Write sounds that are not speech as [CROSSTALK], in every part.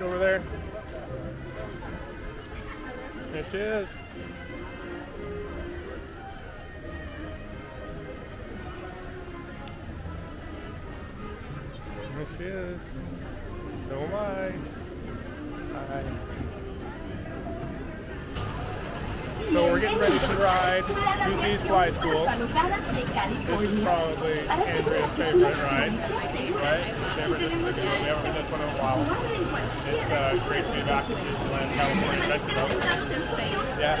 ride over there. There she is. There she is. So am I. Hi. So we're getting ready to ride Goofy's Sky School. This is probably Andrea's favorite ride, right? Favorite is We haven't ridden this one in a while. It's uh, great to be back in Disneyland, California, Mexico. Yeah.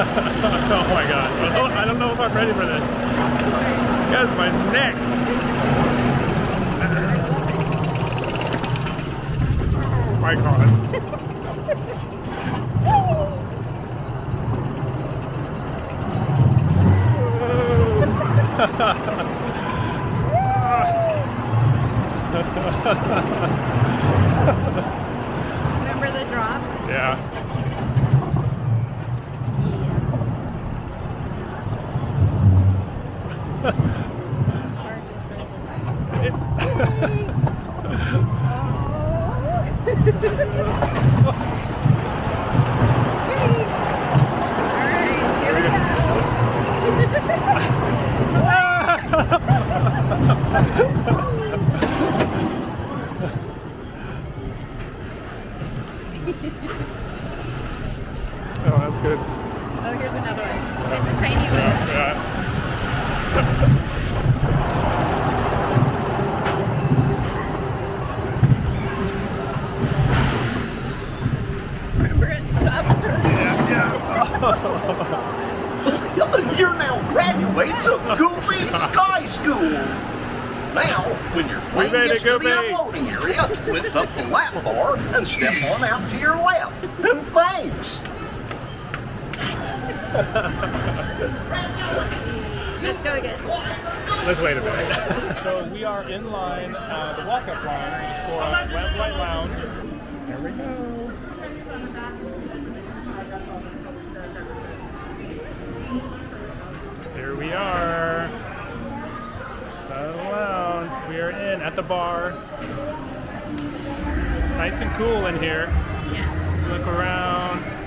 [LAUGHS] Oh my god. I don't, know if I'm ready for this. That's my neck. My [LAUGHS] god. Remember the drop? Yeah. Alright, here we go. Oh, that's good. Oh, here's another one. It's a tiny one. Yeah. Remember it stopped really You're now graduates of Goofy Sky School. Now, when your plane made it, to the Goofy. unloading area, lift up the lap bar and step on out to your left. And thanks. Let's go again. Let's wait a minute. [LAUGHS] so we are in line, uh, the walk-up line for Lamplight Lounge. There we go. Here we are. Shadow Lounge. We are in at the bar. Nice and cool in here. Yeah. Look around.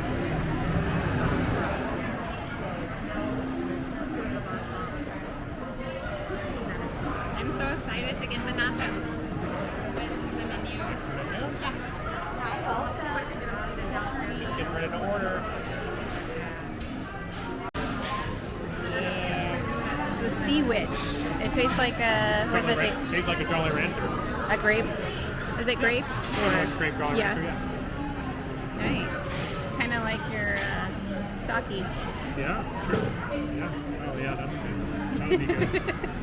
A grape. Is it grape? Or grape Yeah. Yeah. Nice. Kind of like your uh, sake. Yeah, true. Yeah. Oh, yeah, that's good. That would be good. [LAUGHS]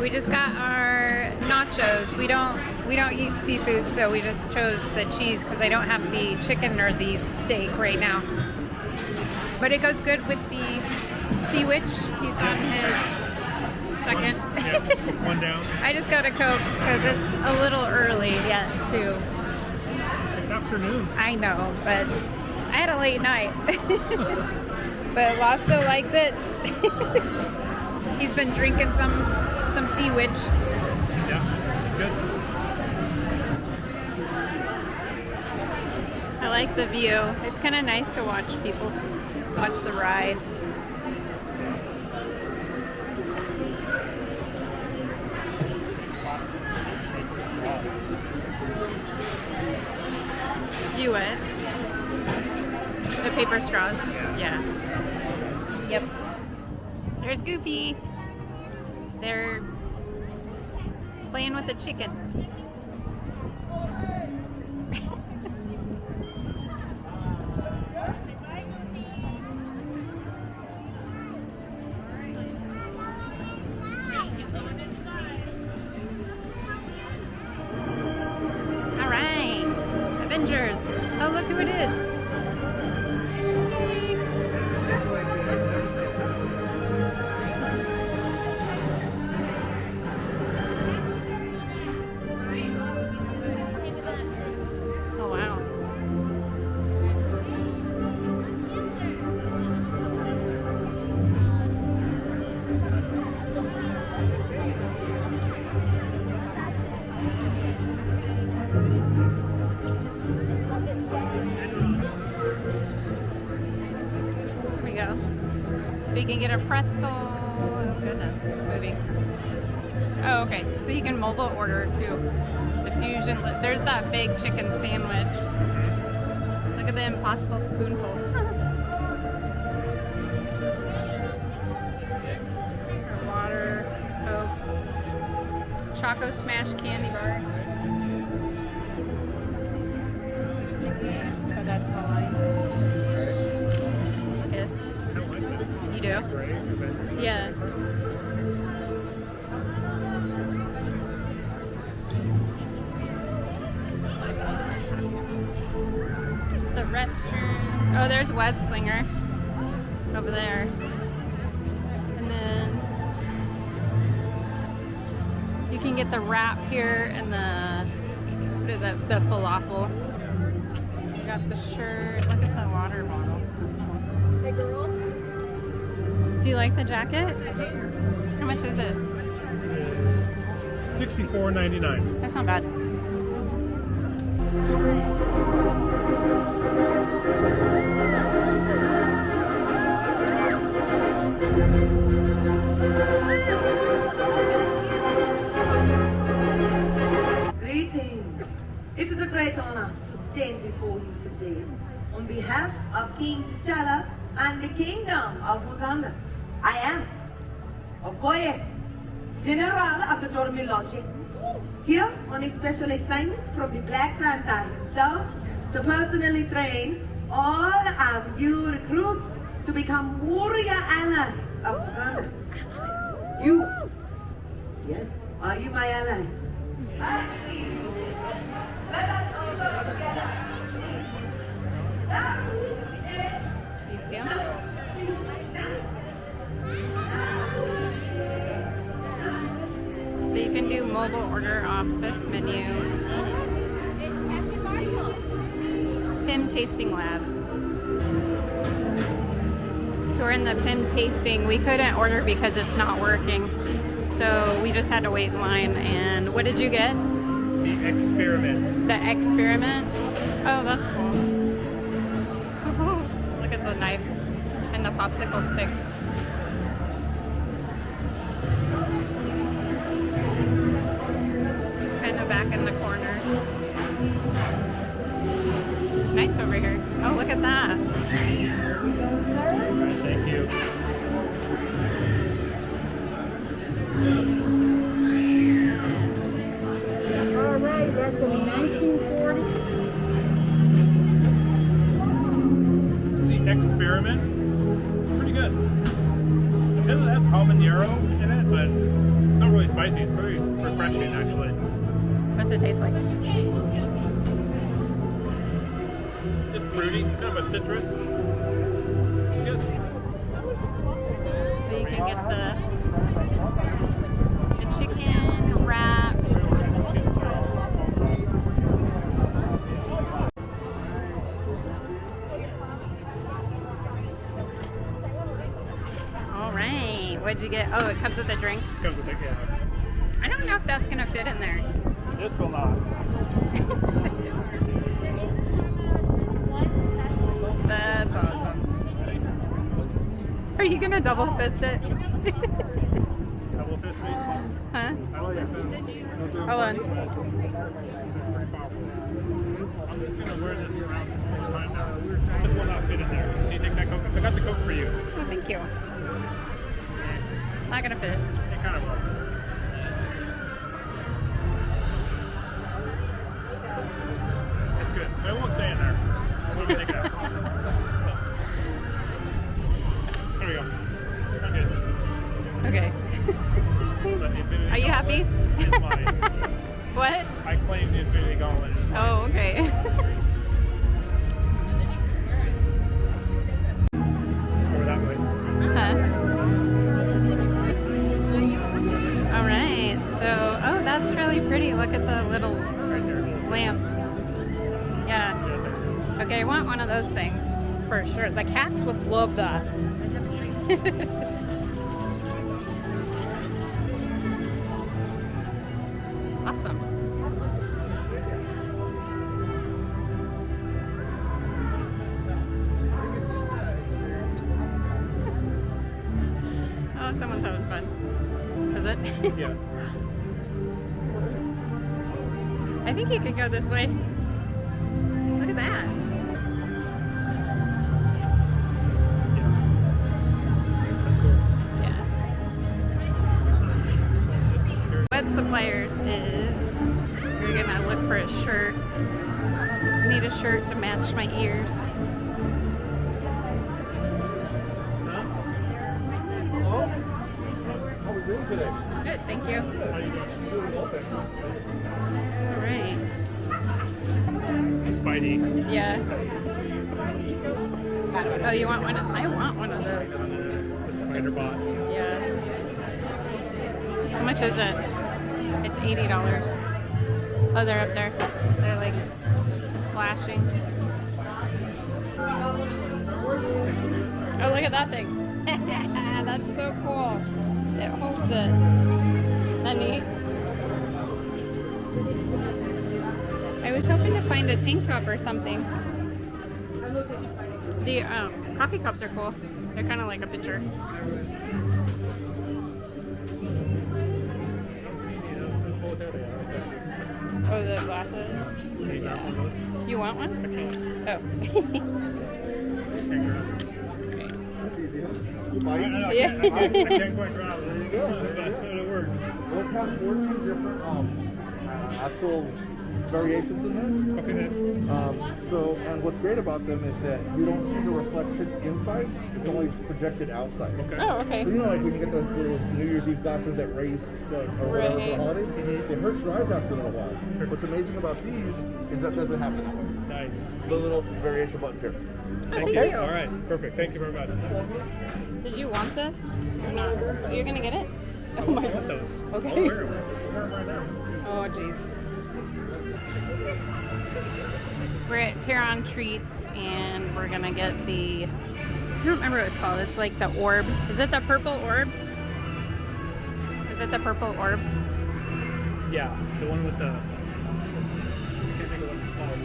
We just got our nachos. We don't we don't eat seafood, so we just chose the cheese because I don't have the chicken or the steak right now. But it goes good with the sea witch. He's on his second. yeah, one down. [LAUGHS] I just got a coke because it's a little early yet too. It's afternoon. I know, but I had a late night. [LAUGHS] but Lotso likes it. [LAUGHS] He's been drinking some some sea witch. Yeah, good. I like the view. It's kind of nice to watch people watch the ride. You what? The paper straws. Yeah. Yep. There's Goofy. They're playing with the chicken. Get a pretzel. Oh goodness, it's moving. Oh, okay. So you can mobile order too. The fusion. There's that big chicken sandwich. Look at the impossible spoonful. [LAUGHS] Water, Coke, Choco Smash candy bar. So that's the line. You do? Yeah. There's the restrooms. Oh, there's Web Slinger over there. And then you can get the wrap here and the what is it? The falafel. You got the shirt. Look at the water bottle. That's cool. Hey girls, Do you like the jacket? How much is it? sixty-four ninety-nine. That's not bad. greetings. It is a great honor to stand before you today on behalf of King T'Challa and the Kingdom of Wakanda. I am Okoye, General of the Dora Milaje, here on a special assignment from the Black Panther himself to personally train all of you recruits to become warrior allies of Wakanda. You, yes, are you my ally? Mobile order off this menu. Pym Tasting Lab. So we're in the Pim Tasting. We couldn't order because it's not working. So we just had to wait in line. And what did you get? The experiment. The experiment? Oh, that's cool. [LAUGHS] Look at the knife and the popsicle sticks. Back in the corner. It's nice over here. Oh, look at that. Thank you. All right, that's gonna 1940. The experiment. Fruity, kind of a citrus. It's good. So you can get the, the chicken wrap. All right. What'd you get? Oh, it comes with a drink. Comes with it, yeah. I don't know if that's gonna fit in there. This will not. [LAUGHS] That's awesome. Are you gonna double fist it? Huh? Hold on. I'm just gonna wear this around. This will not fit in there. Can you take that coke? I got the coat for you. Oh, thank you. Not gonna fit. It kind of will. Of those things for sure. The cats would love that. [LAUGHS] awesome. [LAUGHS] Oh, someone's having fun. Is it? [LAUGHS] Yeah. I think you could go this way. Look at that. For a shirt. Need a shirt to match my ears. How we doing today? Good, thank you. How you doing? Doing well, thank you. All right. Spidey. Yeah. Oh, you want one? Of, I want one of those. The spider bot. Yeah. How much is it? It's eighty dollars. Oh, they're up there. They're like flashing. Oh, look at that thing. [LAUGHS] That's so cool. It holds it. Neat. I was hoping to find a tank top or something. The um, coffee cups are cool. They're kind of like a pitcher. Oh, the glasses. You want one? Oh. I Yeah. can't quite grab it. There you go. But it works. We'll have 14 different um, uh, actual variations in Okay there. Um, so, and what's great about them is that you don't see the reflection inside; it's only projected outside. Okay. Oh, okay. So you know, like when you get those little New Year's Eve glasses that raise the, or whatever for Right. the holidays, it hurts your eyes after a little while. What's amazing about these is that doesn't happen that way. Nice. The little variation buttons here. Thank Okay. you. All right. Perfect. Thank you very much. Did you want this or not? You're gonna get it? [LAUGHS] Oh my I want god. those. Okay. I'll wear We're at Terran Treats and we're gonna get the I don't remember what it's called. It's like the orb. Is it the purple orb? Is it the purple orb? Yeah, the one with the. Can't think of what it's called.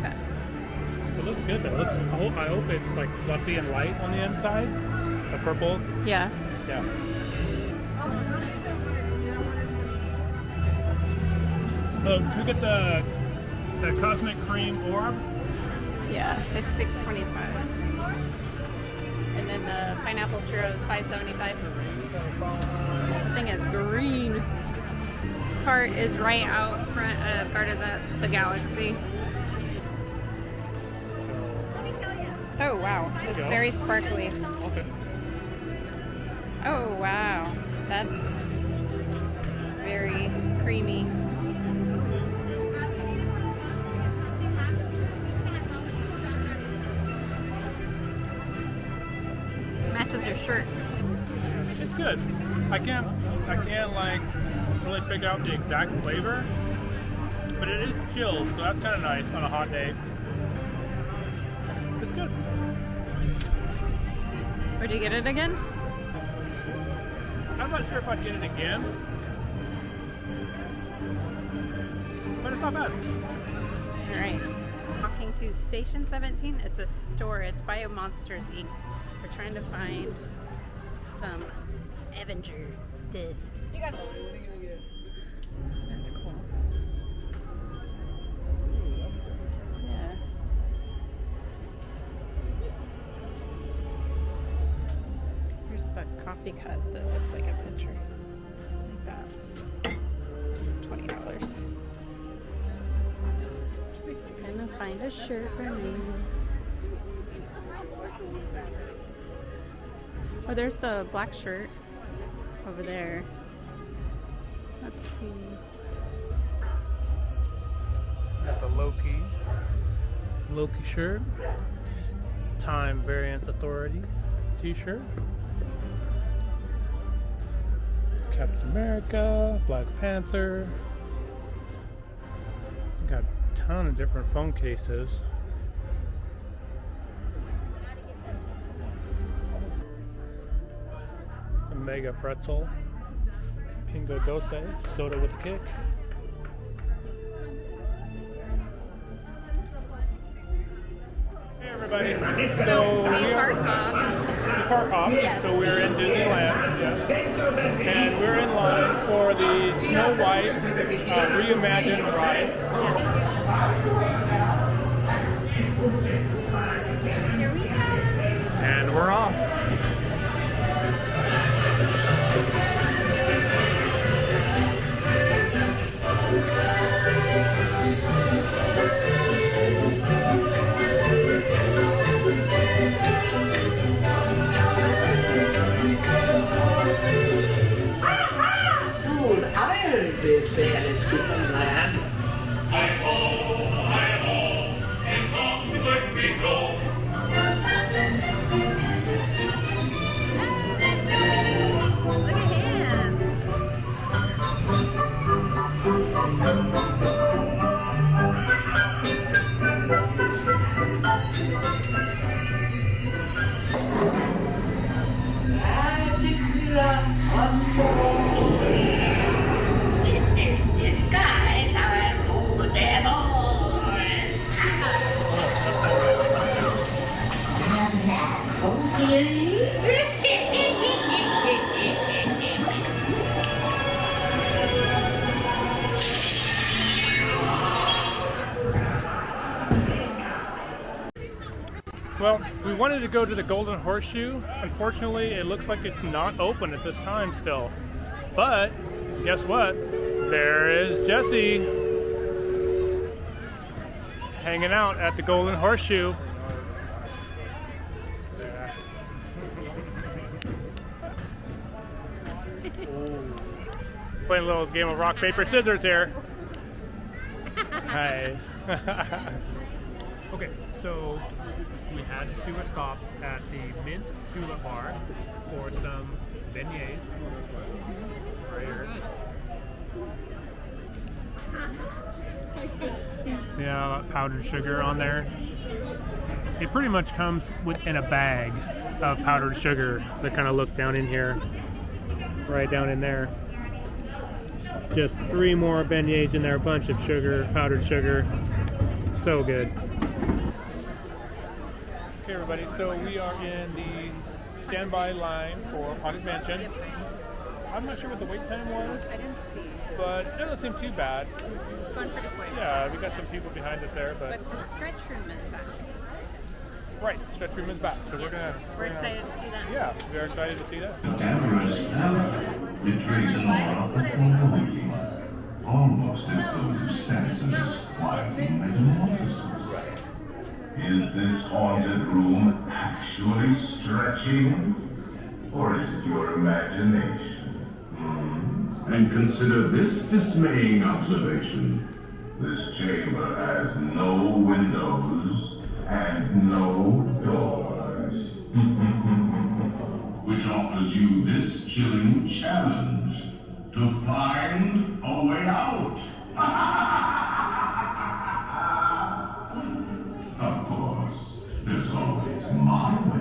Okay. It looks good though. It looks. I hope, I hope it's like fluffy and light on the inside. The purple. Yeah. Yeah. Oh, can we get the the cosmic cream orb? Yeah. It's six twenty five. And then the pineapple churros five seventy five. Thing is green. Cart is right out front uh, of Guard of the, the Galaxy. Oh wow, it's very sparkly. Okay. Oh wow, that's very creamy. It's good. I can't I can't like really pick out the exact flavor, but it is chilled, so that's kind of nice on a hot day. It's good. Where'd you get it again? I'm not sure if I'd get it again, but it's not bad. All right. Talking to Station 17. It's a store. It's Bio Monsters Inc. We're trying to find some Avenger stuff. You guys. That's cool. Yeah. Here's the coffee cup that looks like a picture. Like that. Twenty dollars. Gonna find a shirt for me. Oh, there's the black shirt over there. Let's see. Got the Loki Loki shirt, Time Variance Authority T-shirt, Captain America, Black Panther. Got a ton of different phone cases. A Mega Pretzel, Pingo Dose, Soda with a Kick. Hey everybody. So we are Barkov. part up, Yes. so we're in Disneyland, yes. and we're in line for the Snow White uh, reimagined ride. Here we go. And we're off. Go to the Golden Horseshoe. Unfortunately, it looks like it's not open at this time still. But guess what? There is Jesse hanging out at the Golden Horseshoe. [LAUGHS] Playing a little game of rock, paper, scissors here. [LAUGHS] Nice. [LAUGHS] Okay, so we had to do a stop at the Mint Julep Bar for some beignets. Yeah, powdered sugar on there. It pretty much comes with in a bag of powdered sugar that kind of look down in here, right down in there. Just three more beignets in there, a bunch of sugar, powdered sugar. So good. Okay, everybody. So we are in the standby line for Haunted Mansion. I'm not sure what the wait time was, I didn't see. but it doesn't seem too bad. It's going pretty quick. Yeah, we got some people behind us there, but But the stretch room is back. right, the stretch room is back, so we're gonna. We're gonna- excited to see that. Yeah, we're excited to see that. Amorous power betrays an aura of foreboding, almost as though you sense a disquieting metamorphosis. Is this haunted room actually stretching? Or is it your imagination? Hmm? And consider this dismaying observation. This chamber has no windows and no doors. [LAUGHS] which offers you this chilling challenge to find a way out. [LAUGHS] my way.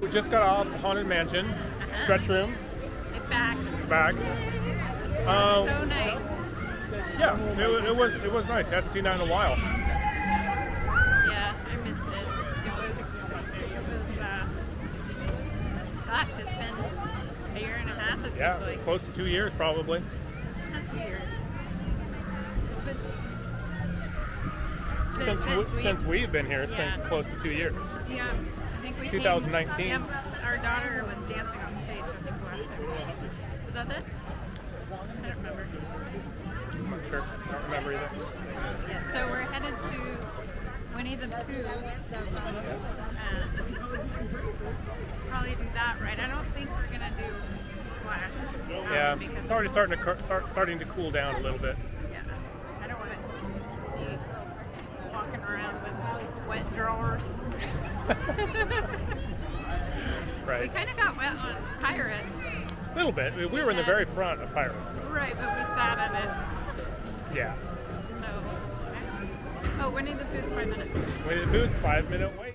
We just got off the Haunted Mansion, stretch room, Get back. back. Um, So nice. yeah, it, it was it was nice. I hadn't seen that in a while. Yeah, I missed it. It was, it was, uh, gosh, it's been a year and a half, it Yeah, seems like. close to two years probably. Not two years. But- but Since, we, since we've been here, it's Yeah. been close to two years. Yeah, I think we came- 2019. Our daughter was dancing on stage, I think, last time. Was that it? I don't remember. I'm not sure. I don't remember either. Yeah, so we're headed to Winnie the Pooh. And probably do that right. I don't think we're gonna do Splash. um, Yeah, it's already starting to start, starting to cool down a little bit. Yeah, I don't want to be walking around with wet drawers. [LAUGHS] We kind of got wet on Pirate. A little bit. We we were in the very front of Pirates. So, Right, but we sat in it. yeah. So. Oh, Winnie the Pooh's five minutes. Winnie the Pooh's five minute wait.